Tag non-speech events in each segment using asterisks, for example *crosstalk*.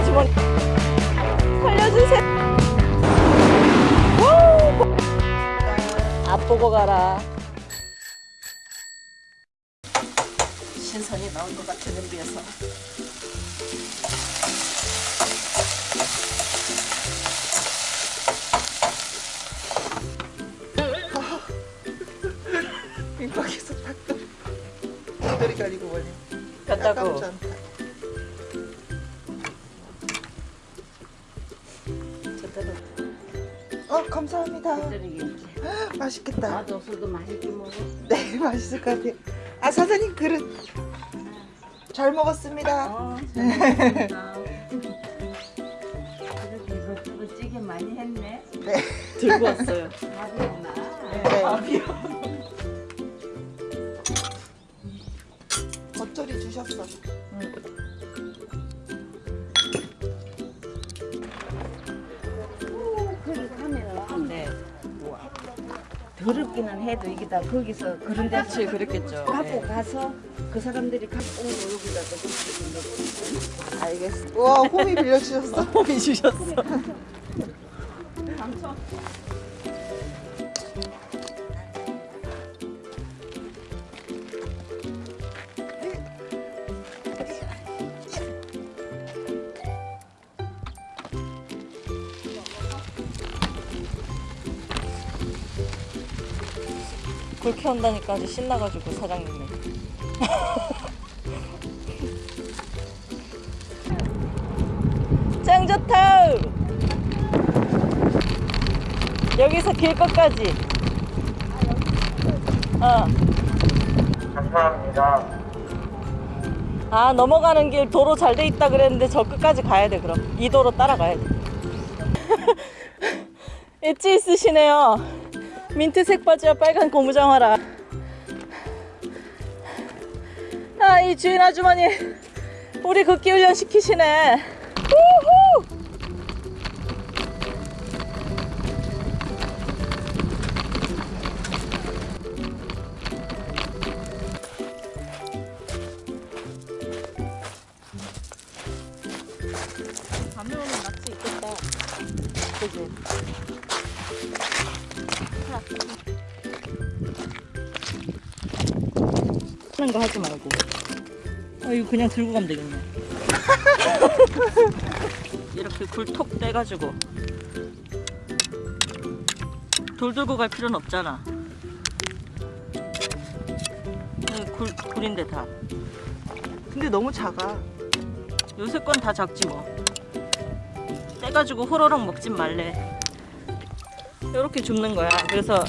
아주머니 살려주세요. 앞 보고 가라. 신선이 나온 것 같은 냄비에서. 민박에서 닭다리 닭다리 가리고 뭐니 간다고 제대로 어 감사합니다. 맛있겠다 나도 술도 맛있게 먹어. 네 *laughs* 맛있을 것 같아요 아 사장님 그릇 잘 먹었습니다 어, 잘 먹었습니다. 그렇게 이것저것 찌개 많이 했네. 네, 들고 왔어요 밥이구나. 네. 겉절이 주셨어 더럽기는 해도 이게 다 거기서 그런 데서 그렇지 그랬겠죠. 갖고 가서 그 사람들이 갖고 온 여기다 또 알겠어 와 홈이 빌려주셨어. 홈이 주셨어. 당첨. 불 켜온다니까 아주 신나가지고 사장님이. *laughs* 짱 좋다 여기서 길 끝까지. 어. 감사합니다. 아 넘어가는 길 도로 잘 돼 있다 그랬는데 저 끝까지 가야 돼 그럼. 이 도로 따라가야 돼. *laughs* 엣지 있으시네요 민트색 바지와 빨간 고무장 화라 아 이 주인 아주머니 우리 걷기 훈련 시키시네 우후! 밤에 오는 낚시 있겠다 그지? 하는 거 하지 말고. 아 이거 그냥 들고 가면 되겠네. *laughs* 이렇게 굴톡 떼가지고. 돌 들고 갈 필요는 없잖아. 네, 굴, 굴인데 다. 근데 너무 작아. 요새 건 다 작지 뭐. 떼가지고 호로록 먹진 말래 이렇게 줍는 거야. 그래서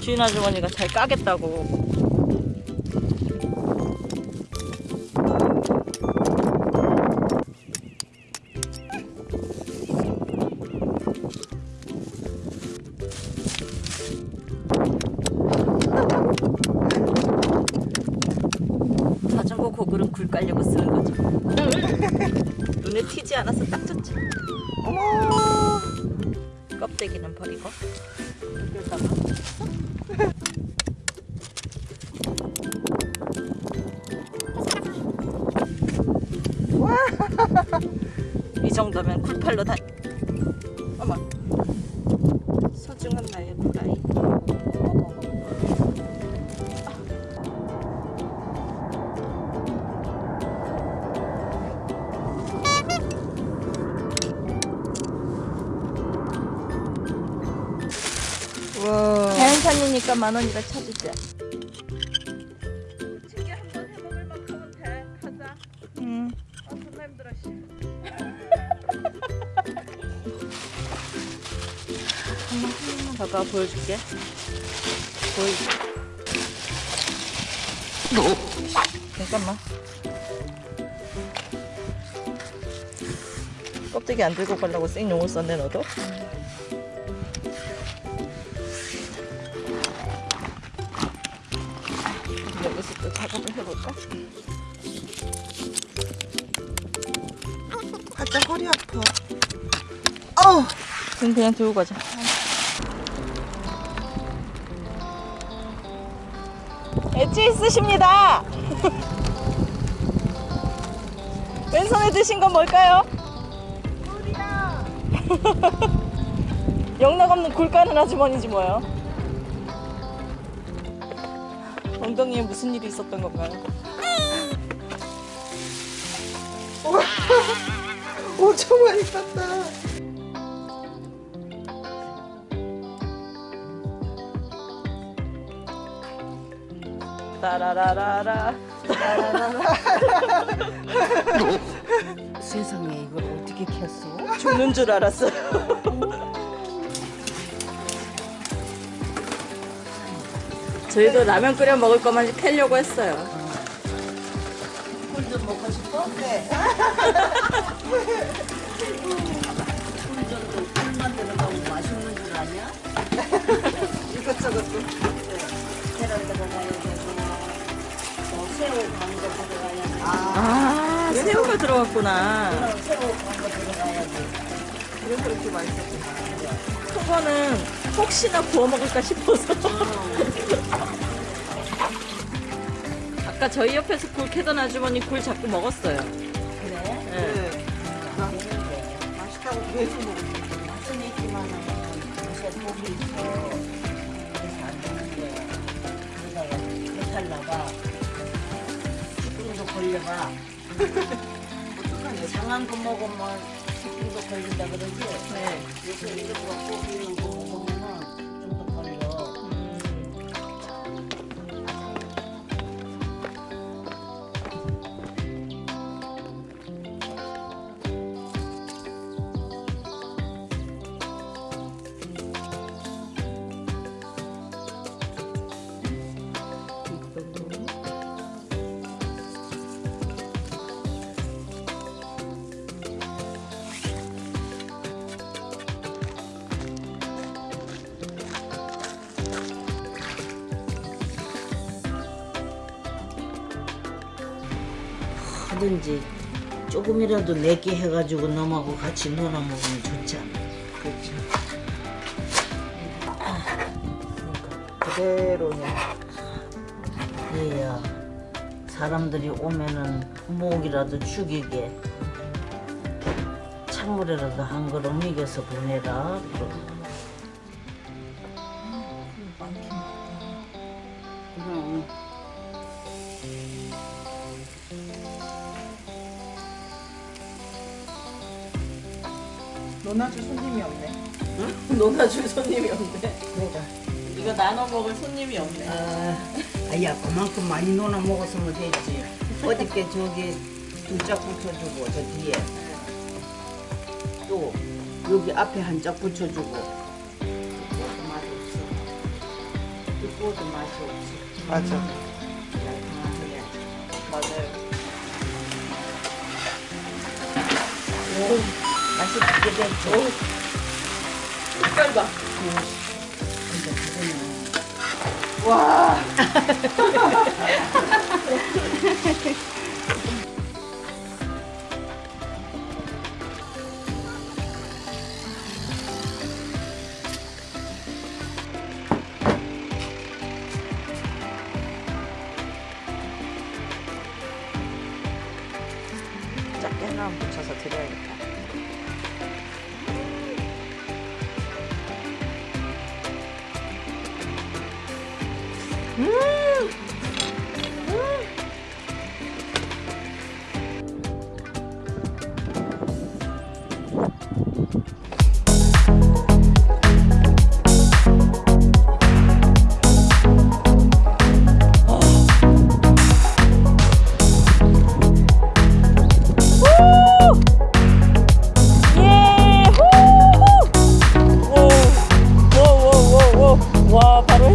주인 아주머니가 잘 까겠다고 이 정도면 쿨팔로 다 어머. 소중한 나의 후라이. 와. 자연산이니까 만 원이라 쳐주자 한번 봐봐 보여줄게. 보이 잠깐만. 껍데기 안 들고 가려고 생용을 썼네 너도? 여기서 또 작업을 해볼까? 살짝 허리 아파. 어우 그럼 그냥 들고 가자. 있으십니다. 왼손에 드신 건 뭘까요? 영락 없는 굴 까는 아주머니지 뭐야. 엉덩이에 무슨 일이 있었던 건가요? 엄청 많이 땄다. 따라라라라. *laughs* 세상에 이걸 어떻게 켰어? 죽는 줄 알았어. 저희도 라면 끓여 먹을 것만 캐려고 했어요. 꿀도 먹고 싶어? 네. 꿀전도 꿀만 들어가고 맛있는 줄 아냐? *laughs* 이것저것 좀. 계란 들어가야 되고 뭐 새우 광고 들어가야 되고 아, 새우가 들어갔구나. 새우 광고 들어가야지 그래서 그렇게 맛있었구나. 그거는 혹시나 구워 먹을까 싶어서. *laughs* 아까 저희 옆에서 굴 캐던 아주머니 굴 자꾸 먹었어요. 그래? 네. 네. 맛있다고 계속 먹었어. 맛은 있지만은 요새 독이 있어 그래서 안 배탈 나가 식중독 걸려봐 어떡하냐. 상한 거 먹으면 식중독 걸린다 그러지? 네. 요새 이런 거 고기는 거 하든지 조금이라도 내게 해가지고 너하고 같이 놀아 먹으면 좋잖아. 그렇죠. 그대로네. 얘야 사람들이 오면은 목이라도 죽이게 찬물이라도 한 그릇 먹여서 보내라. 그럼. 그 너나줄 손님이 없네. 논아줄 손님이 없네. 내가 이거 나눠 먹을 손님이 없네. 아, 아야 그만큼 많이 놀아 먹었으면 됐지. 어저께 저기 두 짝 붙여주고 저 뒤에 또 여기 앞에 한 짝 붙여주고 그것도 맛이 없어. 그것도 맛이 없어. 맞아. 깔끔하게. 맞아요. 오, 맛있게 됐죠. 색깔 봐. 와. 작게 하나 붙여서 드려야겠다. Wow, baru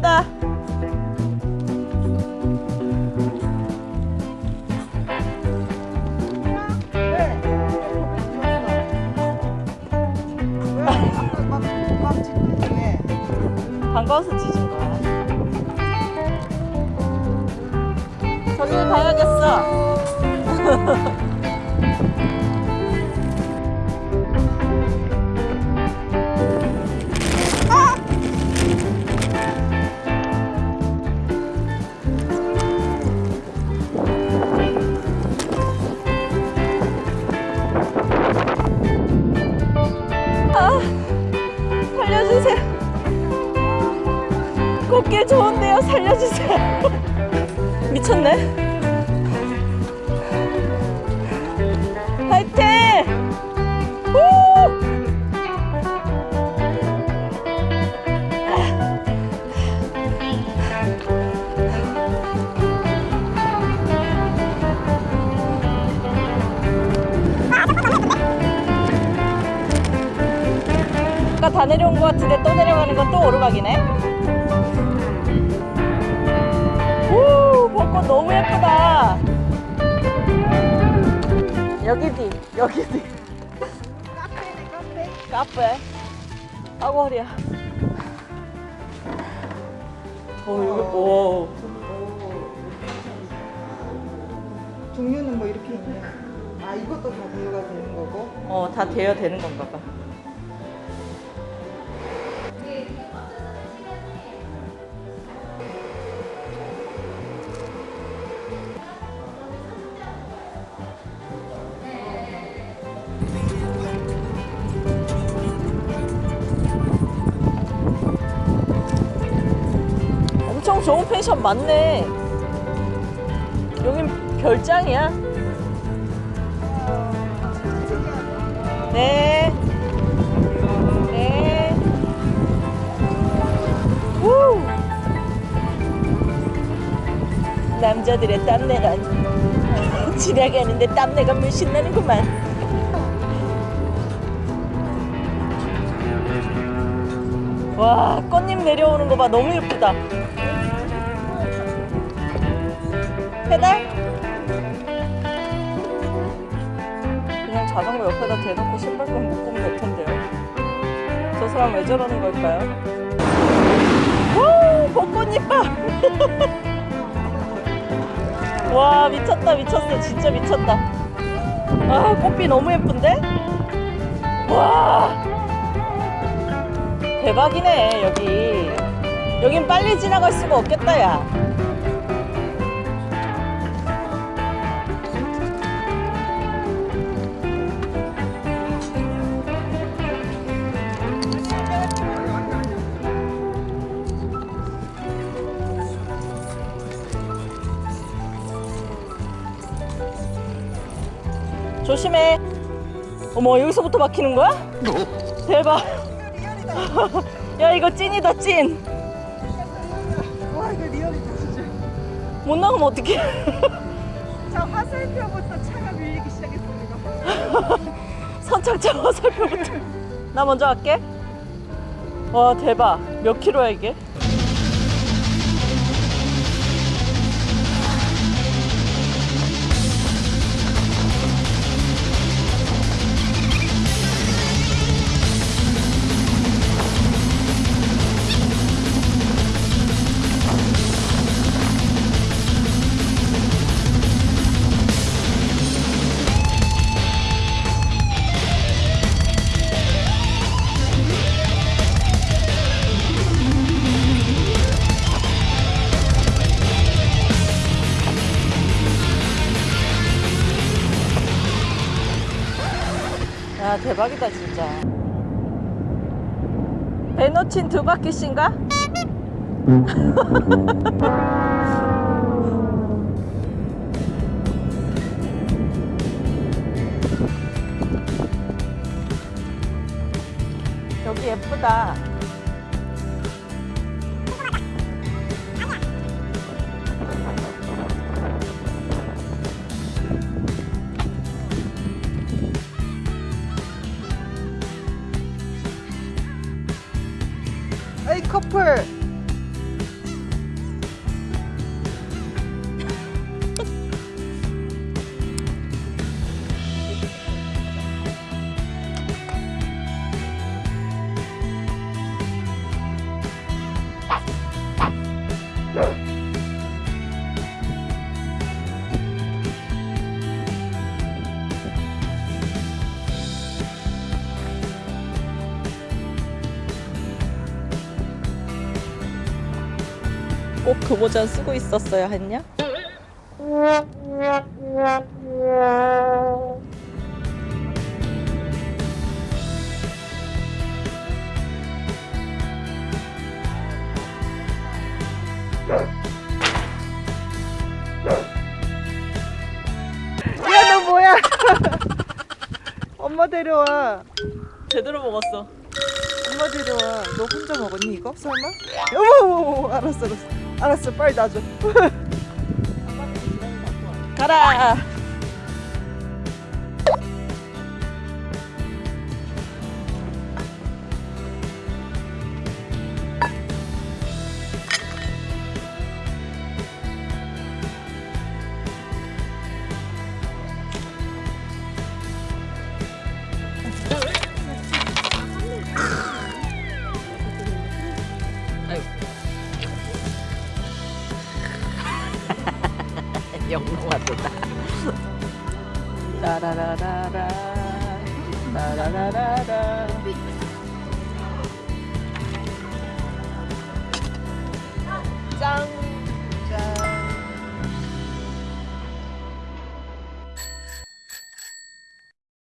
차 길 좋은데요. 살려주세요. *laughs* 미쳤네. 화이팅! 우! 아까 다 내려온 것 같은데 또 내려가는 건 또 오르막이네. 오, 벚꽃 너무 예쁘다. 여기 뒤, 여기 뒤. 카페네 카페. 카페. 아고 허리야. 오, 여기, 오. 종류는 뭐 이렇게 있네. 아 이것도 다 대여가 되는 거고. 어, 다 대여 되는 건가 봐. 좋은 펜션 많네. 여긴 별장이야. 네. 네. 우! 남자들의 땀내란 *laughs* 지나가는데 땀내가 물씬 나는구만. 와, 꽃잎 내려오는 거 봐. 너무 예쁘다. 페달? 그냥 자전거 옆에다 대놓고 신발끈 묶으면 될 텐데요 저 사람 왜 저러는 걸까요? 오! 벚꽃잎 봐! *laughs* 와 미쳤다 미쳤어 진짜 미쳤다 아 꽃비 너무 예쁜데? 와 대박이네 여기 여긴 빨리 지나갈 수가 없겠다 야 조심해. 어머, 여기서부터 막히는 거야? 대박. *laughs* 야, 이거 찐이다, 찐. 와 이거 리얼이다 진짜. 못 나가면 어떡해. *laughs* 자 화살표부터 차가 밀리기 시작했습니다. *laughs* 선착장 화살표부터. 나 먼저 갈게. 와, 대박. 몇 킬로야, 이게? 야, 대박이다, 진짜. 배 놓친 두 바퀴씩인가? *laughs* 여기 예쁘다. 모자 쓰고 있었어야 했냐? 야너 뭐야? *laughs* 엄마 데려와. 제대로 먹었어. 엄마 데려와. 너 혼자 먹었니 이거? 설마? 어머 알았어 알았어. 알았어 빨리 놔줘. *laughs* 가라.